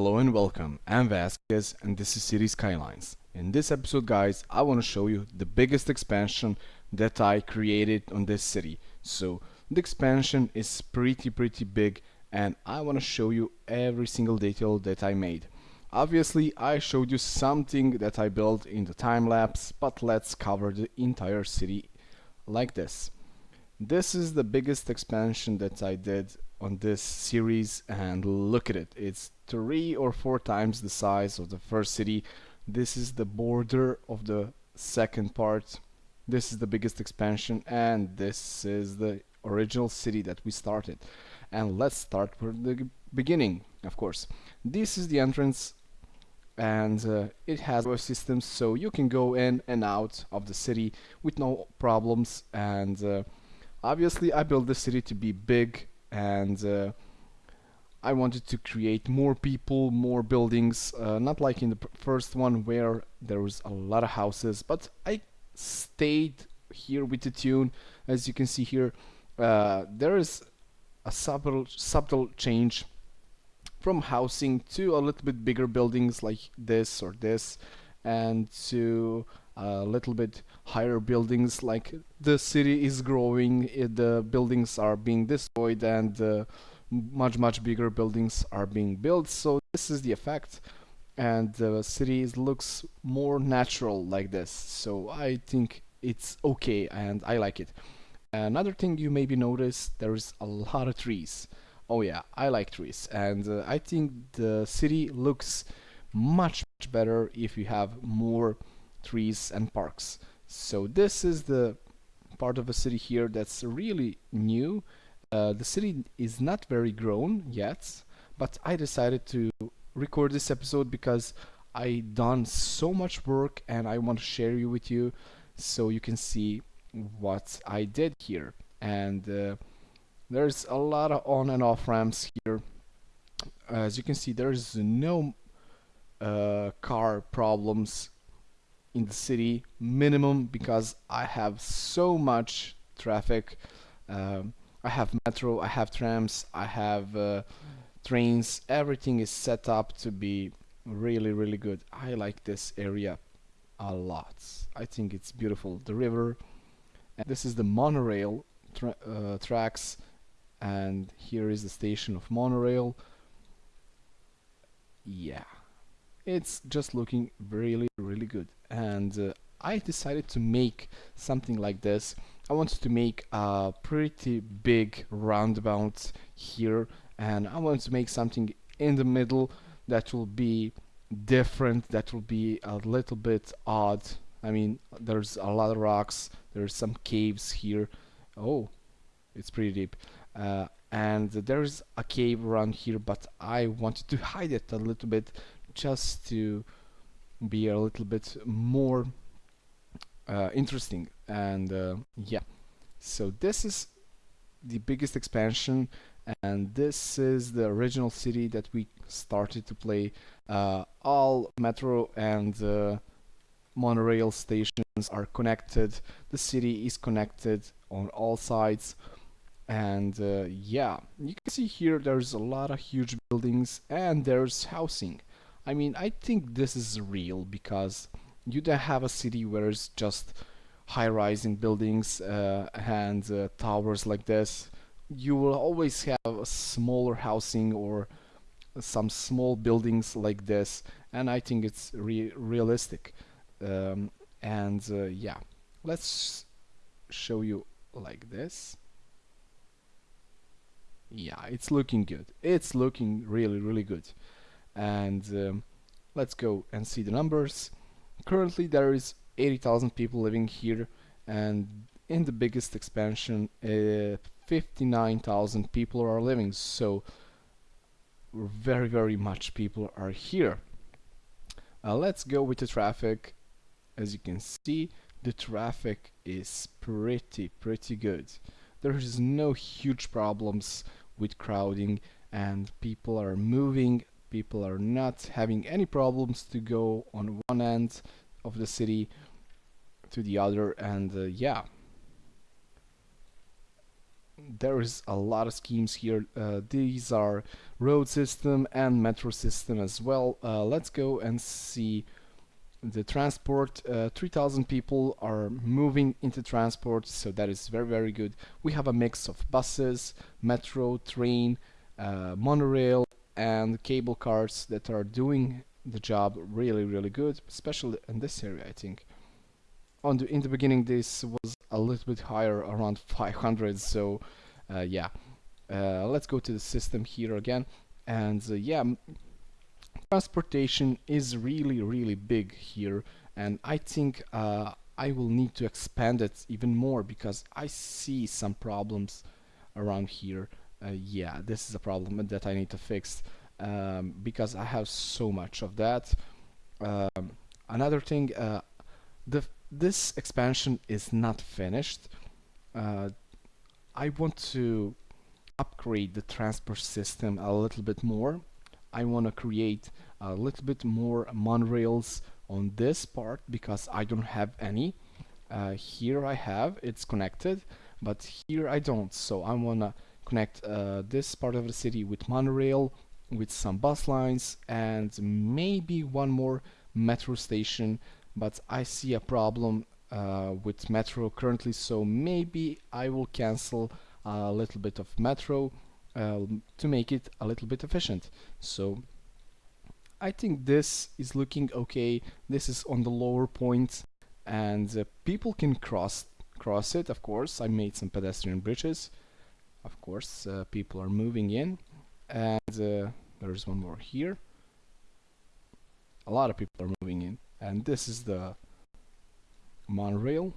Hello and welcome, I'm Vasquez and this is City Skylines. In this episode guys, I want to show you the biggest expansion that I created on this city. So the expansion is pretty pretty big and I want to show you every single detail that I made. Obviously I showed you something that I built in the time lapse, but let's cover the entire city like this. This is the biggest expansion that I did on this series and look at it. It's three or four times the size of the first city. This is the border of the second part. This is the biggest expansion and this is the original city that we started. And let's start from the beginning of course. This is the entrance and uh, it has a system so you can go in and out of the city with no problems and uh, obviously I built the city to be big and uh, I wanted to create more people, more buildings, uh, not like in the first one where there was a lot of houses, but I stayed here with the tune. As you can see here, uh, there is a subtle, subtle change from housing to a little bit bigger buildings like this or this and to a little bit higher buildings like the city is growing it, the buildings are being destroyed and uh, much much bigger buildings are being built. So this is the effect and the city looks more natural like this. So I think it's okay and I like it. Another thing you maybe notice there's a lot of trees. Oh yeah I like trees and uh, I think the city looks much much better if you have more trees and parks so this is the part of the city here that's really new. Uh, the city is not very grown yet but I decided to record this episode because I done so much work and I want to share you with you so you can see what I did here. And uh, there's a lot of on and off ramps here. As you can see there's no uh, car problems in the city minimum because I have so much traffic. Um, I have metro I have trams I have uh, trains. Everything is set up to be really really good. I like this area a lot. I think it's beautiful. The river and this is the monorail tra uh, tracks and here is the station of monorail. Yeah it's just looking really really good. And uh, I decided to make something like this. I wanted to make a pretty big roundabout here and I wanted to make something in the middle that will be different that will be a little bit odd. I mean there's a lot of rocks there's some caves here. Oh it's pretty deep. Uh, and there's a cave around here but I wanted to hide it a little bit just to be a little bit more uh, interesting and uh, yeah. So this is the biggest expansion and this is the original city that we started to play uh, all metro and uh, monorail stations are connected. The city is connected on all sides and uh, yeah. You can see here there's a lot of huge buildings and there's housing I mean, I think this is real because you don't have a city where it's just high-rising buildings uh, and uh, towers like this. You will always have a smaller housing or some small buildings like this, and I think it's re realistic. Um, and uh, yeah, let's show you like this. Yeah, it's looking good. It's looking really, really good and um, let's go and see the numbers. Currently there is 80,000 people living here and in the biggest expansion uh, 59,000 people are living. So very very much people are here. Uh, let's go with the traffic. As you can see the traffic is pretty pretty good. There is no huge problems with crowding and people are moving people are not having any problems to go on one end of the city to the other and uh, yeah. There is a lot of schemes here. Uh, these are road system and metro system as well. Uh, let's go and see the transport. Uh, 3000 people are moving into transport so that is very very good. We have a mix of buses metro train uh, monorail and cable cars that are doing the job really really good especially in this area I think. On the in the beginning this was a little bit higher around 500 so uh, yeah. Uh, let's go to the system here again. And uh, yeah transportation is really really big here. And I think uh, I will need to expand it even more because I see some problems around here uh, yeah this is a problem that I need to fix um, because I have so much of that. Um, another thing uh, the this expansion is not finished. Uh, I want to upgrade the transport system a little bit more. I want to create a little bit more monorails on this part because I don't have any. Uh, here I have it's connected but here I don't. So I want to connect uh, this part of the city with monorail with some bus lines and maybe one more metro station but I see a problem uh, with metro currently so maybe I will cancel a little bit of metro uh, to make it a little bit efficient. So I think this is looking okay. This is on the lower point and uh, people can cross cross it of course. I made some pedestrian bridges of course uh, people are moving in and uh, there's one more here. A lot of people are moving in and this is the monorail.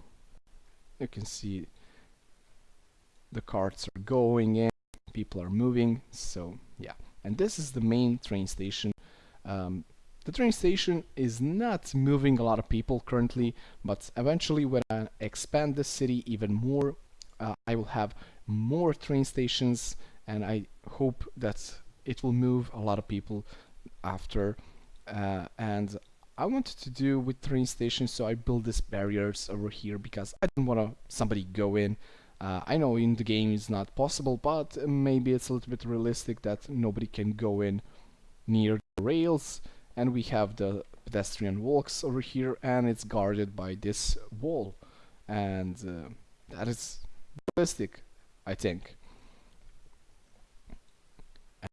You can see the carts are going in people are moving so yeah. And this is the main train station. Um, the train station is not moving a lot of people currently but eventually when I expand the city even more uh, I will have more train stations and I hope that it will move a lot of people after uh, and I wanted to do with train stations so I built these barriers over here because I didn't want to somebody go in. Uh, I know in the game it's not possible but maybe it's a little bit realistic that nobody can go in near the rails and we have the pedestrian walks over here and it's guarded by this wall. And uh, that is realistic I think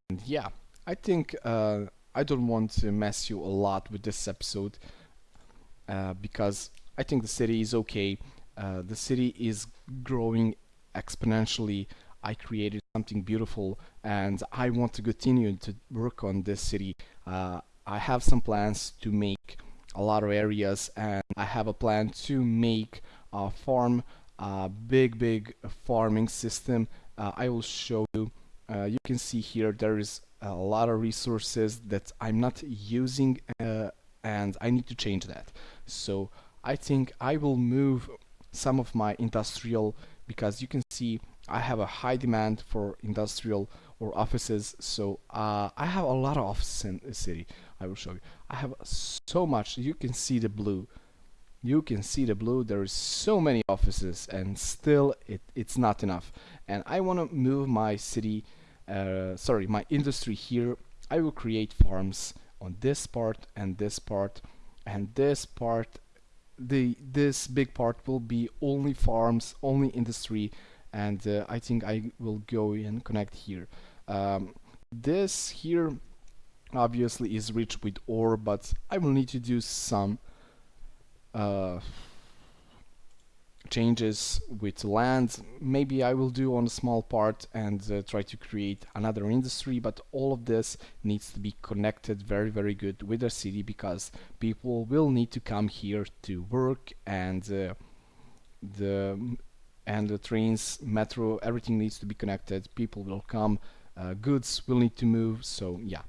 and yeah I think uh, I don't want to mess you a lot with this episode uh, because I think the city is okay. Uh, the city is growing exponentially. I created something beautiful and I want to continue to work on this city. Uh, I have some plans to make a lot of areas and I have a plan to make a farm, a big big farming system. Uh, I will show you. Uh, you can see here there is a lot of resources that I'm not using uh, and I need to change that. So I think I will move some of my industrial because you can see I have a high demand for industrial or offices so uh, I have a lot of offices in the city I will show you I have so much you can see the blue you can see the blue. There is so many offices and still it, it's not enough. And I want to move my city uh, sorry my industry here. I will create farms on this part and this part and this part the this big part will be only farms only industry and uh, I think I will go and connect here. Um, this here obviously is rich with ore but I will need to do some uh, changes with land. Maybe I will do on a small part and uh, try to create another industry but all of this needs to be connected very very good with the city because people will need to come here to work and uh, the and the trains metro everything needs to be connected. People will come uh, goods will need to move. So yeah.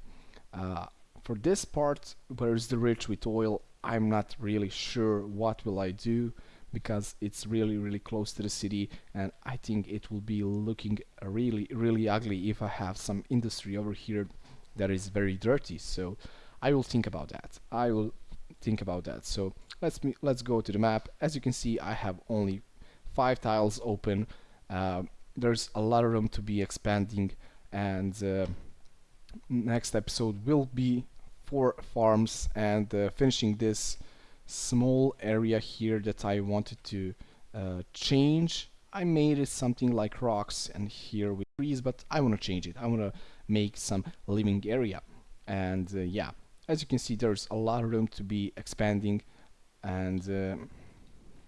Uh, for this part where is the rich with oil I'm not really sure what will I do because it's really really close to the city and I think it will be looking really really ugly if I have some industry over here that is very dirty. So I will think about that. I will think about that. So let's me let's go to the map. As you can see I have only five tiles open. Uh, there's a lot of room to be expanding and uh, next episode will be four farms and uh, finishing this small area here that I wanted to uh, change. I made it something like rocks and here with trees but I want to change it. I want to make some living area. And uh, yeah as you can see there's a lot of room to be expanding. And uh,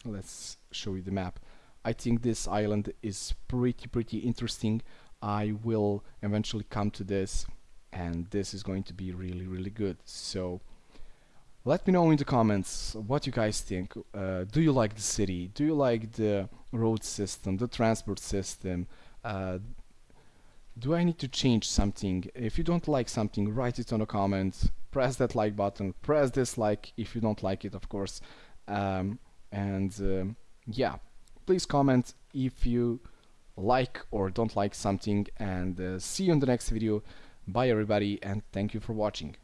let's show you the map. I think this island is pretty pretty interesting. I will eventually come to this and this is going to be really really good. So let me know in the comments what you guys think. Uh, do you like the city? Do you like the road system the transport system? Uh, do I need to change something? If you don't like something write it on the comments. Press that like button. Press dislike if you don't like it of course. Um, and uh, yeah please comment if you like or don't like something. And uh, see you in the next video bye everybody and thank you for watching